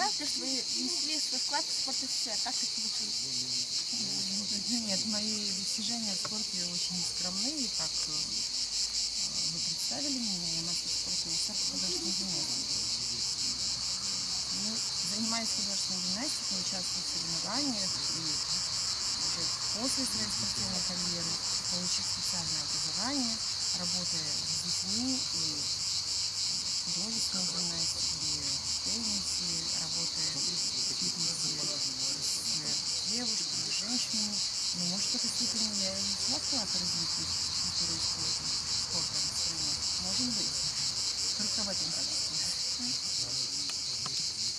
правда, что вы внесли свой вклад в спорт СССР? Как это получилось? Нет, мои достижения в спорте очень скромны, и как э, вы представили меня, я мастер спорта СССР по художественной гимнастике. Ну, занимаюсь художественной гимнастикой, участвую в соревнованиях и уже после своей спортивной карьеры, получив специальное образование, работая с детьми и художественной гимнастике, в теннисе, работая в фитнесе с девушками, женщинами. Ну, может, в какой-то степени я и внесла вклад в развитие культуры и спорта, спорта. Может быть. Только в этом качестве.